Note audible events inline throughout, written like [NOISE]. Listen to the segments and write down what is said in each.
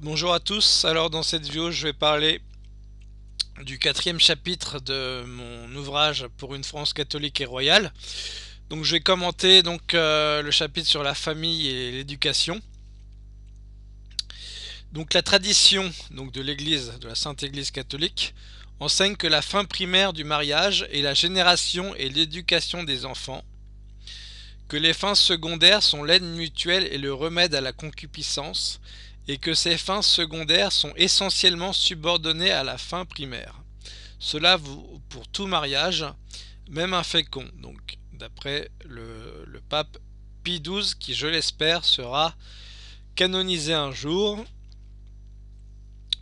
Bonjour à tous, alors dans cette vidéo je vais parler du quatrième chapitre de mon ouvrage pour une France catholique et royale. Donc je vais commenter donc euh, le chapitre sur la famille et l'éducation. Donc la tradition donc, de l'église, de la Sainte Église catholique, enseigne que la fin primaire du mariage est la génération et l'éducation des enfants, que les fins secondaires sont l'aide mutuelle et le remède à la concupiscence, et que ces fins secondaires sont essentiellement subordonnées à la fin primaire. Cela vaut pour tout mariage, même infécond. Donc, d'après le, pape Pie XII, qui, je l'espère, sera canonisé un jour.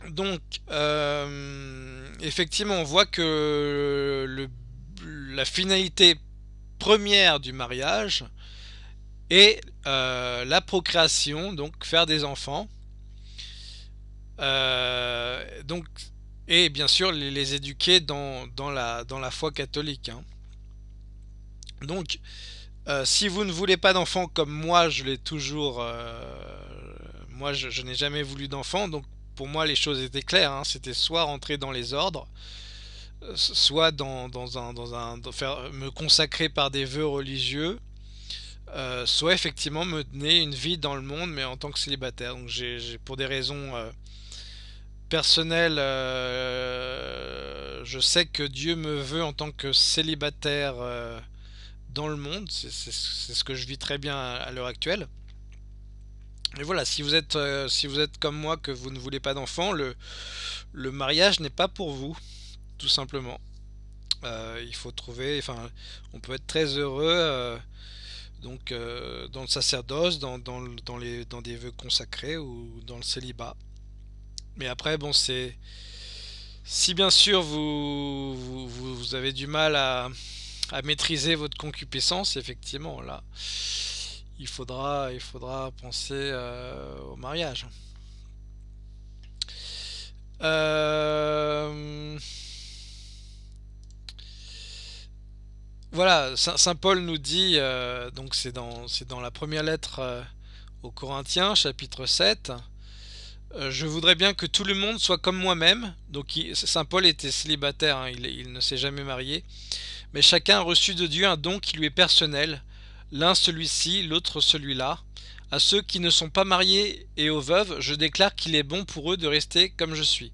Donc, euh, effectivement, on voit que la finalité première du mariage est euh, la procréation, donc faire des enfants. Euh, donc, et bien sûr les, éduquer dans, dans, la, dans la foi catholique. Hein. Donc, euh, si vous ne voulez pas d'enfants comme moi, je l'ai toujours... Euh, moi, je, n'ai jamais voulu d'enfants, donc pour moi les choses étaient claires. Hein. C'était soit rentrer dans les ordres, soit dans, dans un, un me consacrer par des vœux religieux, soit effectivement me donner une vie dans le monde, mais en tant que célibataire. Donc pour des raisons personnel, euh, je sais que Dieu me veut en tant que célibataire euh, dans le monde. C'est ce que je vis très bien à, l'heure actuelle. Et voilà, si vous êtes euh, si vous êtes comme moi que vous ne voulez pas d'enfants, le, le mariage n'est pas pour vous, tout simplement. il faut trouver, enfin, on peut être très heureux donc dans le sacerdoce, dans, dans, les, dans des vœux consacrés ou dans le célibat. Mais après, bon, c'est... Si bien sûr vous, vous, avez du mal à, à, maîtriser votre concupiscence, effectivement, là, il faudra, il faudra penser euh, au mariage. Euh, voilà, Saint Paul nous dit, euh, donc c'est dans, dans la première lettre aux Corinthiens, chapitre 7, euh, je voudrais bien que tout le monde soit comme moi-même. Donc Saint Paul était célibataire, hein, il, ne s'est jamais marié. Mais chacun a reçu de Dieu un don qui lui est personnel. L'un celui-ci, l'autre celui-là. À ceux qui ne sont pas mariés et aux veuves, je déclare qu'il est bon pour eux de rester comme je suis.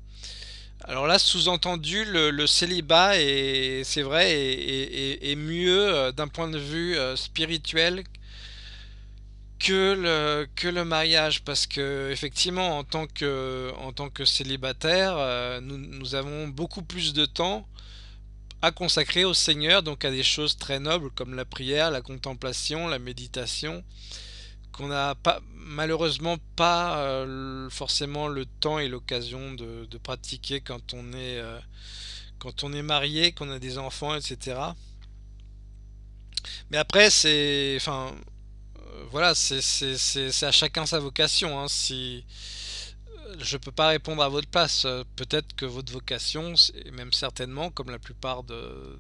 Alors là, sous-entendu, le, célibat, c'est vrai, est, mieux euh, d'un point de vue euh, spirituel que le, que le mariage parce que effectivement en tant que, en tant que célibataire euh, nous, nous, avons beaucoup plus de temps à consacrer au Seigneur donc à des choses très nobles comme la prière, la contemplation, la méditation qu'on n'a pas malheureusement pas euh, forcément le temps et l'occasion de, pratiquer quand on est euh, quand on est marié, qu'on a des enfants etc mais après c'est enfin voilà, c'est à chacun sa vocation. Hein. Si je peux pas répondre à votre place, euh, peut-être que votre vocation, et même certainement, comme la plupart de,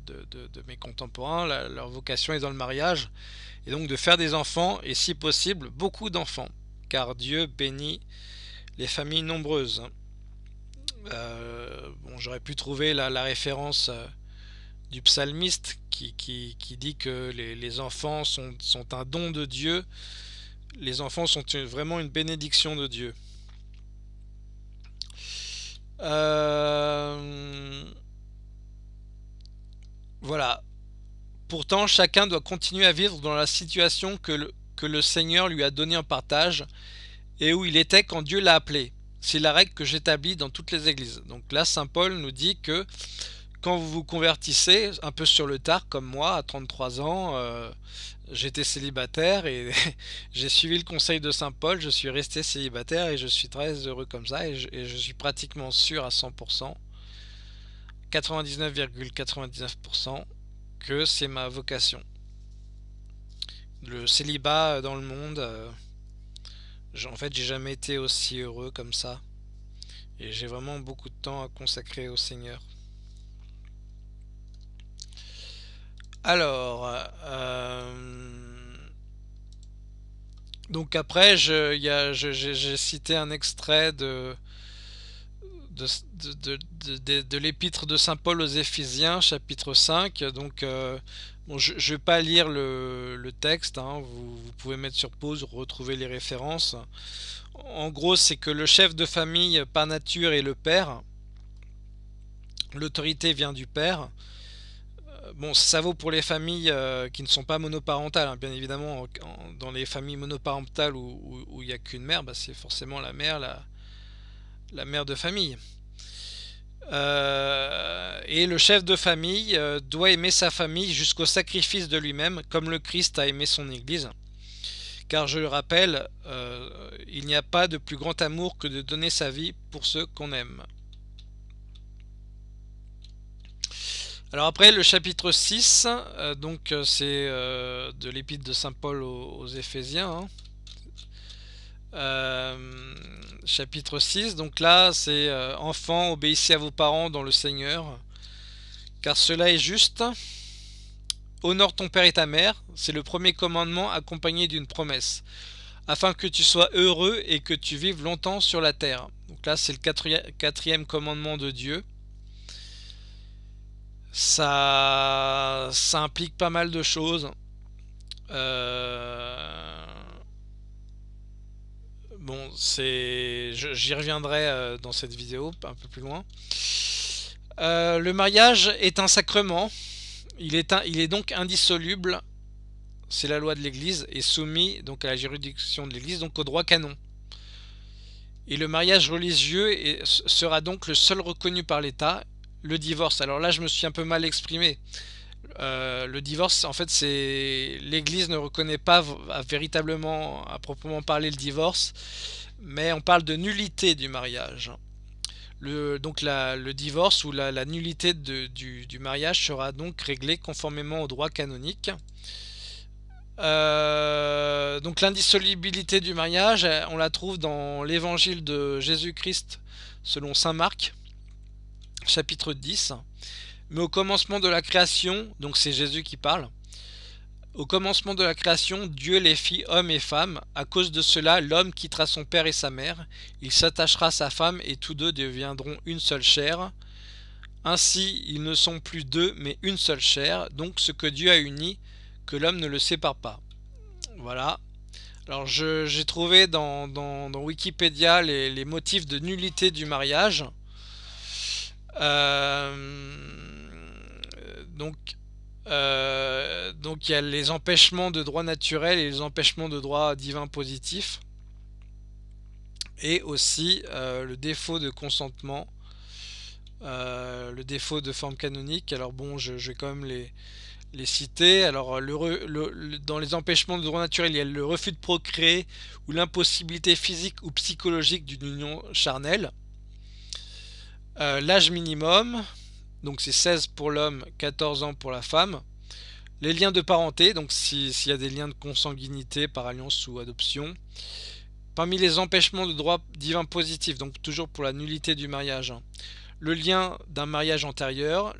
mes contemporains, leur vocation est dans le mariage, et donc de faire des enfants, et si possible, beaucoup d'enfants, car Dieu bénit les familles nombreuses. Euh, bon, j'aurais pu trouver la, référence euh, du psalmiste qui, dit que les, enfants sont, un don de Dieu. Les enfants sont vraiment une bénédiction de Dieu. Euh, voilà. Pourtant, chacun doit continuer à vivre dans la situation que le Seigneur lui a donnée en partage et où il était quand Dieu l'a appelé. C'est la règle que j'établis dans toutes les églises. Donc là, Saint Paul nous dit que quand vous vous convertissez un peu sur le tard comme moi à 33 ans euh, j'étais célibataire et [LAUGHS] j'ai suivi le conseil de Saint Paul je suis resté célibataire et je suis très heureux comme ça et je, suis pratiquement sûr à 100% 99,99% que c'est ma vocation. Le célibat dans le monde euh, en fait j'ai jamais été aussi heureux comme ça et j'ai vraiment beaucoup de temps à consacrer au Seigneur Alors, euh, Donc après, j'ai cité un extrait de, l'épître de Saint Paul aux Éphésiens, chapitre 5. Donc, euh, je ne vais pas lire le, texte, hein. vous, pouvez mettre sur pause, retrouver les références. En gros, c'est que le chef de famille par nature est le père. L'autorité vient du père. Bon, ça vaut pour les familles euh, qui ne sont pas monoparentales, hein. bien évidemment. dans les familles monoparentales où il n'y a qu'une mère, bah, c'est forcément la mère, la, mère de famille. Euh, et le chef de famille euh, doit aimer sa famille jusqu'au sacrifice de lui-même, comme le Christ a aimé son Église. Car je le rappelle, il n'y a pas de plus grand amour que de donner sa vie pour ceux qu'on aime. Alors après le chapitre 6, euh, donc euh, c'est euh, de l'épître de Saint Paul aux, Éphésiens. Hein. chapitre 6, donc là c'est enfants obéissez à vos parents dans le Seigneur, car cela est juste. Honore ton père et ta mère, c'est le premier commandement accompagné d'une promesse, afin que tu sois heureux et que tu vives longtemps sur la terre. Donc là c'est le quatrième commandement de Dieu ça, ça implique pas mal de choses. Euh, bon, c'est, j'y reviendrai euh, dans cette vidéo un peu plus loin. Euh, le mariage est un sacrement. Il est, il est donc indissoluble. C'est la loi de l'Église et soumis donc à la juridiction de l'Église, donc au droit canon. Et le mariage religieux sera donc le seul reconnu par l'État le divorce. Alors là, je me suis un peu mal exprimé. Euh, le divorce, en fait, c'est l'Église ne reconnaît pas véritablement, à proprement parler, le divorce, mais on parle de nullité du mariage. Donc le divorce ou la, nullité du, mariage sera donc réglé conformément au droit canonique. Euh, donc l'indissolubilité du mariage, on la trouve dans l'évangile de Jésus-Christ selon Saint Marc, chapitre 10. Mais au commencement de la création, donc c'est Jésus qui parle, au commencement de la création, Dieu les fit hommes et femmes. À cause de cela, l'homme quittera son père et sa mère, il s'attachera à sa femme et tous deux deviendront une seule chair. Ainsi, ils ne sont plus deux, mais une seule chair. Donc ce que Dieu a uni, que l'homme ne le sépare pas. Voilà. Alors j'ai trouvé dans, Wikipédia les motifs de nullité du mariage. Euh, donc, euh, donc il y a les empêchements de droit naturel et les empêchements de droit divin positif. Et aussi euh, le défaut de consentement, le défaut de forme canonique. Alors bon, je, vais quand même les, les citer. Alors, dans les empêchements de droit naturel, il y a le refus de procréer ou l'impossibilité physique ou psychologique d'une union charnelle. Euh, l'âge minimum, donc c'est 16 pour l'homme, 14 ans pour la femme. Les liens de parenté, donc s'il y a des liens de consanguinité par alliance ou adoption. Parmi les empêchements de droit divin positif, donc toujours pour la nullité du mariage. Hein. Le lien d'un mariage antérieur.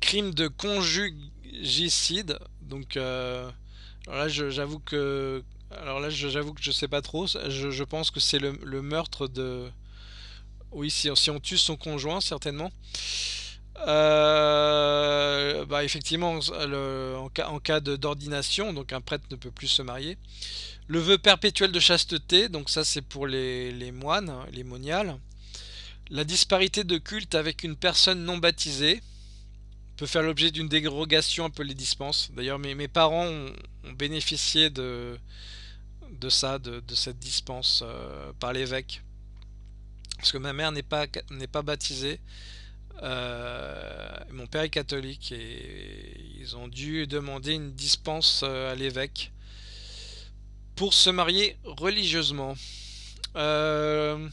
Crime de conjugicide, donc euh, alors là j'avoue que alors là j'avoue que je sais pas trop, je, pense que c'est le meurtre de oui, si, on tue son conjoint, certainement. Euh, bah effectivement, en cas, d'ordination, donc un prêtre ne peut plus se marier. Le vœu perpétuel de chasteté, donc ça c'est pour les, moines, hein, les moniales. La disparité de culte avec une personne non baptisée peut faire l'objet d'une dérogation un peu les dispenses. D'ailleurs, mes, parents ont, bénéficié de, de ça, de, cette dispense euh, par l'évêque parce que ma mère n'est pas, n'est pas baptisée. Euh, mon père est catholique et ils ont dû demander une dispense euh, à l'évêque pour se marier religieusement. Euh,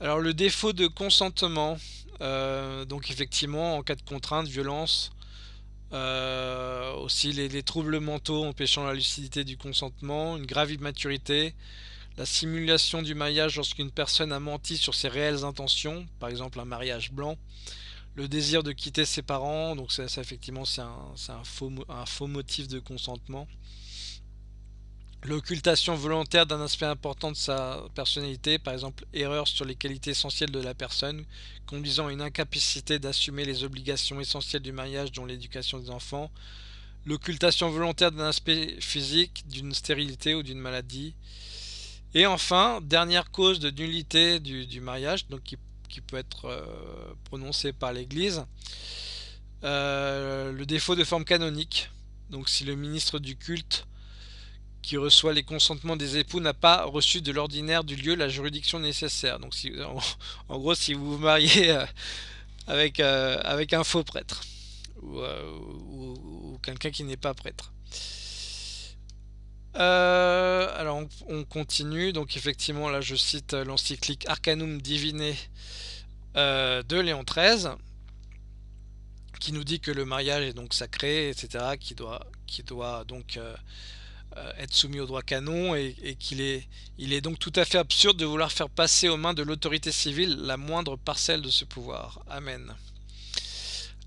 alors le défaut de consentement, donc effectivement en cas de contrainte, violence, aussi les, les, troubles mentaux empêchant la lucidité du consentement, une grave immaturité, la simulation du mariage lorsqu'une personne a menti sur ses réelles intentions, par exemple un mariage blanc, le désir de quitter ses parents, donc ça, effectivement c'est un, faux, un, faux, motif de consentement. l'occultation volontaire d'un aspect important de sa personnalité, par exemple erreur sur les qualités essentielles de la personne, conduisant à une incapacité d'assumer les obligations essentielles du mariage dont l'éducation des enfants, l'occultation volontaire d'un aspect physique, d'une stérilité ou d'une maladie, et enfin, dernière cause de nullité du, mariage, donc qui, peut être euh, prononcée par l'Église, euh, le défaut de forme canonique. Donc si le ministre du culte qui reçoit les consentements des époux n'a pas reçu de l'ordinaire du lieu la juridiction nécessaire. Donc si, en, gros, si vous vous mariez euh, avec, avec un faux prêtre ou quelqu'un qui n'est pas prêtre. Euh, alors on, continue, donc effectivement là je cite l'encyclique Arcanum Divine euh, de Léon XIII qui nous dit que le mariage est donc sacré, etc., qui doit, donc euh, être soumis au droit canon et, qu'il est, il est donc tout à fait absurde de vouloir faire passer aux mains de l'autorité civile la moindre parcelle de ce pouvoir. Amen.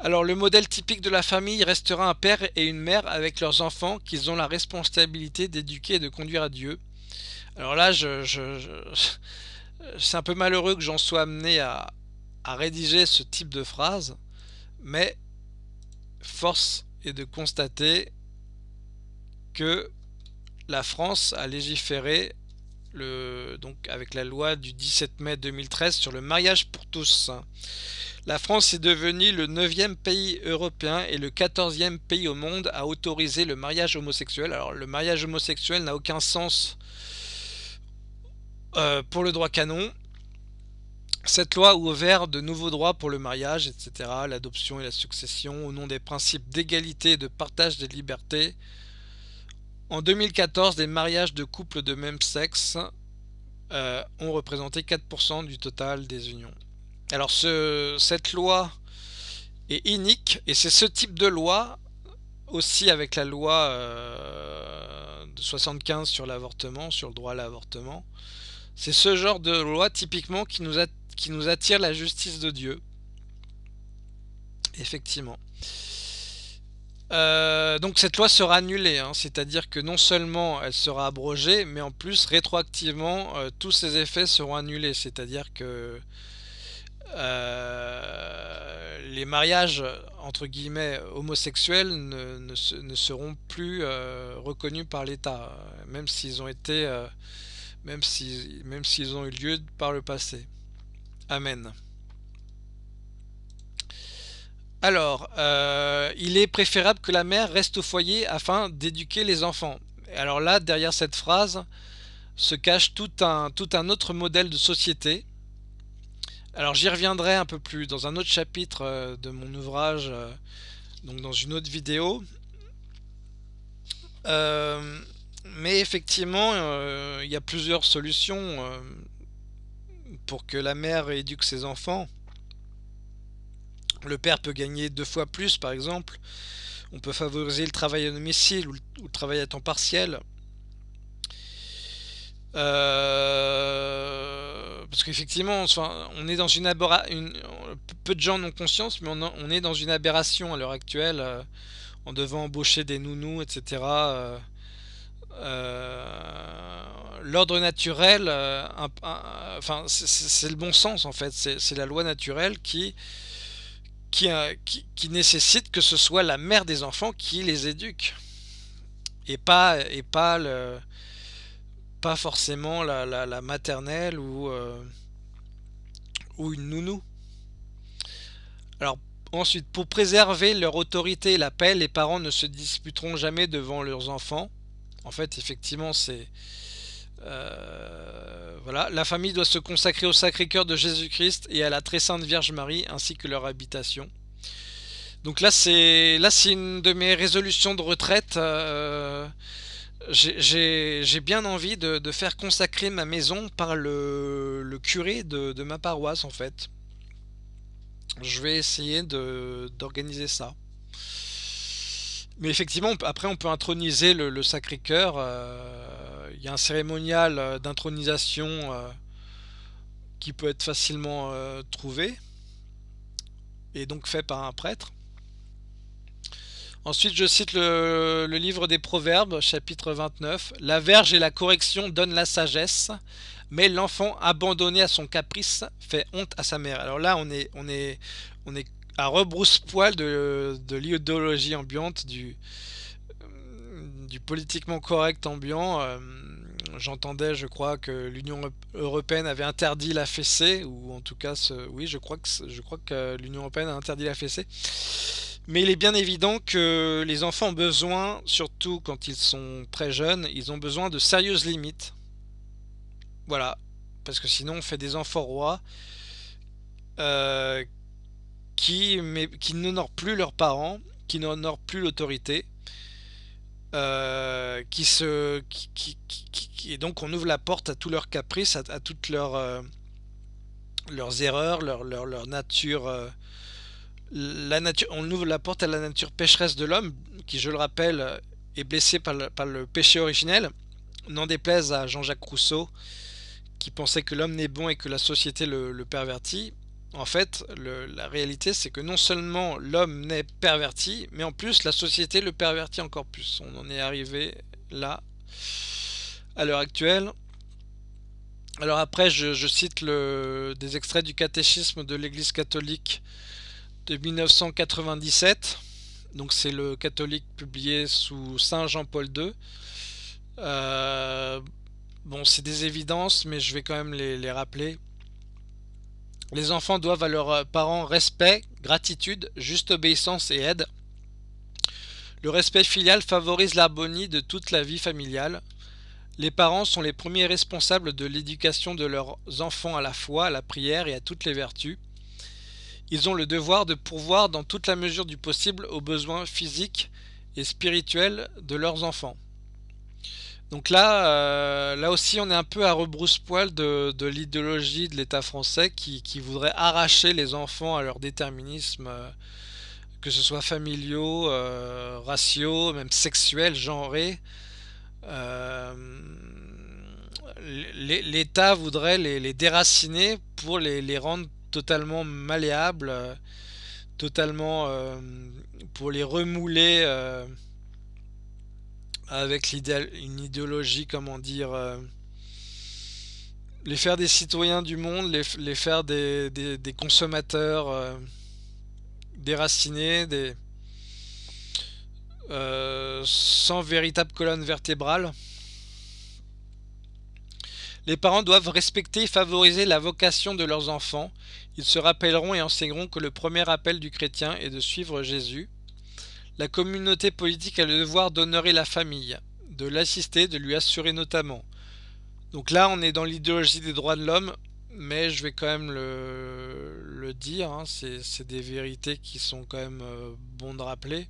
Alors le modèle typique de la famille restera un père et une mère avec leurs enfants qu'ils ont la responsabilité d'éduquer et de conduire à Dieu. Alors là, je, [LAUGHS] c'est un peu malheureux que j'en sois amené à, rédiger ce type de phrase, mais force est de constater que la France a légiféré avec la loi du 17 mai 2013 sur le mariage pour tous. La France est devenue le 9e pays européen et le 14e pays au monde à autoriser le mariage homosexuel. Alors le mariage homosexuel n'a aucun sens euh, pour le droit canon. Cette loi a ouvert de nouveaux droits pour le mariage, etc., l'adoption et la succession, au nom des principes d'égalité et de partage des libertés. En 2014, les mariages de couples de même sexe euh, ont représenté 4% du total des unions. Alors cette loi est unique et c'est ce type de loi aussi avec la loi euh, de 75 sur l'avortement, sur le droit à l'avortement. C'est ce genre de loi typiquement qui nous, qui nous attire la justice de Dieu. Effectivement. Euh, donc cette loi sera annulée, hein. c'est-à-dire que non seulement elle sera abrogée, mais en plus rétroactivement euh, tous ses effets seront annulés, c'est-à-dire que euh, les mariages entre guillemets homosexuels ne, seront plus reconnus par l'État, même s'ils ont été, même s'ils ont eu lieu par le passé. Amen. Alors, il est préférable que la mère reste au foyer afin d'éduquer les enfants. Alors là, derrière cette phrase, se cache tout un, autre modèle de société alors j'y reviendrai un peu plus dans un autre chapitre euh, de mon ouvrage, euh, donc dans une autre vidéo. Euh, mais effectivement, il y a plusieurs solutions pour que la mère éduque ses enfants. Le père peut gagner deux fois plus par exemple. On peut favoriser le travail à domicile ou le travail à temps partiel. Euh, parce qu'effectivement, on est dans une aberration. Peu de gens en ont conscience, mais on, est dans une aberration à l'heure actuelle, euh, en devant embaucher des nounous, etc. Euh, l'ordre naturel, enfin, c'est le bon sens en fait. C'est la loi naturelle qui qui, qui, nécessite que ce soit la mère des enfants qui les éduque et pas et pas le pas forcément la, maternelle ou, euh, ou une nounou. Alors ensuite, pour préserver leur autorité et la paix, les parents ne se disputeront jamais devant leurs enfants. En fait, effectivement, c'est... Euh, la famille doit se consacrer au Sacré-Cœur de Jésus-Christ et à la Très Sainte Vierge Marie, ainsi que leur habitation. Donc là, c'est là, c'est une de mes résolutions de retraite. Euh, j'ai bien envie de, faire consacrer ma maison par le, curé de, ma paroisse en fait. Je vais essayer d'organiser ça. Mais effectivement, après on peut introniser le, Sacré-Cœur. Euh, y a un cérémonial euh, d'intronisation euh, qui peut être facilement trouvé. Et donc fait par un prêtre. Ensuite, je cite le, livre des Proverbes, chapitre 29. La verge et la correction donnent la sagesse, mais l'enfant abandonné à son caprice fait honte à sa mère. Alors là, on est, on est, on est à rebrousse-poil de, de l'idéologie ambiante, du, du politiquement correct ambiant. Euh, j'entendais, je crois, que l'Union européenne avait interdit la fessée, ou en tout cas, oui, je crois que, que l'Union européenne a interdit la fessée. Mais il est bien évident que les enfants ont besoin, surtout quand ils sont très jeunes, ils ont besoin de sérieuses limites. Voilà. Parce que sinon on fait des enfants rois euh, qui, qui n'honorent plus leurs parents, qui n'honorent plus l'autorité. Euh, qui se qui, et donc on ouvre la porte à tous leurs caprices à, toutes leurs euh, leurs erreurs leur, leur, leur nature la nature, on ouvre la porte à la nature pécheresse de l'homme, qui, je le rappelle, est blessé par le, péché originel. N'en déplaise à Jean-Jacques Rousseau, qui pensait que l'homme n'est bon et que la société le, pervertit. En fait, la réalité, c'est que non seulement l'homme n'est perverti, mais en plus, la société le pervertit encore plus. On en est arrivé là, à l'heure actuelle. Alors après, je, cite des extraits du catéchisme de l'Église catholique de 1997. Donc c'est le catholique publié sous Saint Jean-Paul II. Euh, bon, c'est des évidences, mais je vais quand même les, rappeler. Les enfants doivent à leurs parents respect, gratitude, juste obéissance et aide. Le respect filial favorise l'harmonie de toute la vie familiale. Les parents sont les premiers responsables de l'éducation de leurs enfants à la foi, à la prière et à toutes les vertus. Ils ont le devoir de pourvoir dans toute la mesure du possible aux besoins physiques et spirituels de leurs enfants. Donc là, euh, là aussi, on est un peu à rebrousse-poil de, l'idéologie de l'État français qui, voudrait arracher les enfants à leur déterminisme, euh, que ce soit familiaux, euh, raciaux, même sexuels, genrés. L'État voudrait les, déraciner pour les, les rendre totalement malléable, euh, totalement pour les remouler avec une idéologie, comment dire, les faire des citoyens du monde, les, faire des, des consommateurs déracinés, des, sans véritable colonne vertébrale. Les parents doivent respecter et favoriser la vocation de leurs enfants. Ils se rappelleront et enseigneront que le premier appel du chrétien est de suivre Jésus. La communauté politique a le devoir d'honorer la famille, de l'assister, de lui assurer notamment. Donc là, on est dans l'idéologie des droits de l'homme, mais je vais quand même le, dire, hein. c'est des vérités qui sont quand même euh, bons de rappeler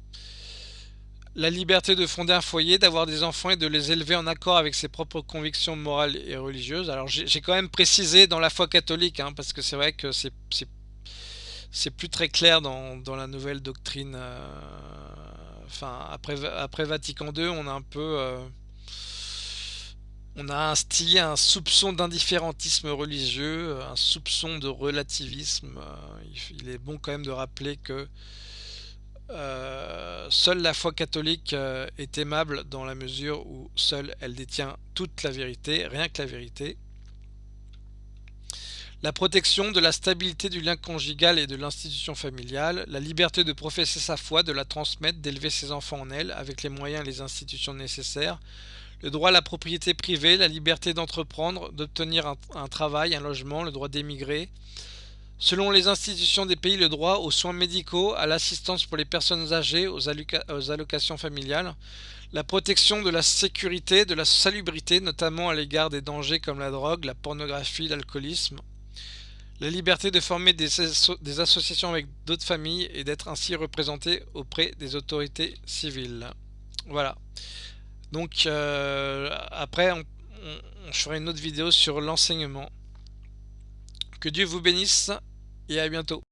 la liberté de fonder un foyer, d'avoir des enfants et de les élever en accord avec ses propres convictions morales et religieuses. Alors j'ai quand même précisé dans la foi catholique, hein, parce que c'est vrai que c'est plus très clair dans, la nouvelle doctrine. Euh, après, après Vatican II, on a un peu... Euh, on a instillé un soupçon d'indifférentisme religieux, un soupçon de relativisme. Euh, il est bon quand même de rappeler que seule la foi catholique est aimable dans la mesure où seule elle détient toute la vérité, rien que la vérité. La protection de la stabilité du lien conjugal et de l'institution familiale, la liberté de professer sa foi, de la transmettre, d'élever ses enfants en elle avec les moyens et les institutions nécessaires, le droit à la propriété privée, la liberté d'entreprendre, d'obtenir un, travail, un logement, le droit d'émigrer, Selon les institutions des pays, le droit aux soins médicaux, à l'assistance pour les personnes âgées, aux, allocations familiales, la protection de la sécurité, de la salubrité, notamment à l'égard des dangers comme la drogue, la pornographie, l'alcoolisme, la liberté de former des, associations avec d'autres familles et d'être ainsi représenté auprès des autorités civiles. Voilà. Donc euh, après, on, on, je ferai une autre vidéo sur l'enseignement. Que Dieu vous bénisse et à bientôt.